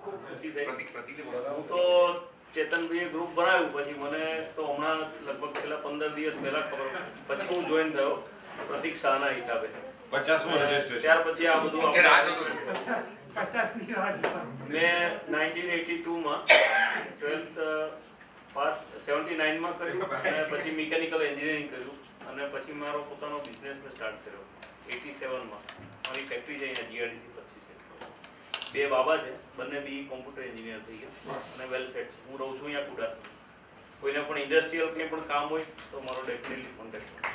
ખૂબ ખુશી થઈ પ્રતિક પ્રતિકને બોલાવો. હું તો ચેતનભાઈએ ગ્રુપ બનાવ્યું પછી મને તો હમણાં લગભગ છેલ્લા પંદર દિવસ પહેલા ખબર પછી હું જોઈન થયો પ્રતિક શાહના હિસાબે પચાસમું રજીસ્ટ્રેશન ત્યાર પછી આ બધું. મેં નાઇન્ટીન એટી ટુમાં ટ્વેલ્થ પાસ સેવન્ટી નાઇનમાં કર્યું અને પછી મિકેનિકલ એન્જિનિયરિંગ કર્યું અને પછી મારો પોતાનો બિઝનેસ મેં સ્ટાર્ટ કર્યો એટી સેવનમાં. મારી ફેક્ટરી છે અહીંયા જીઆરડીસી પચીસ બે બાબા છે, બંને બી કોમ્પ્યુટર એન્જિનિયર થઈ ગયા અને વેલ સેટ છે. હું રહું છું અહીંયા કુડાસમાં. કોઈને પણ ઇન્ડસ્ટ્રીયલ કંઈ પણ કામ હોય તો મારો ડેફિનેટલી કોન્ટેક્ટ એક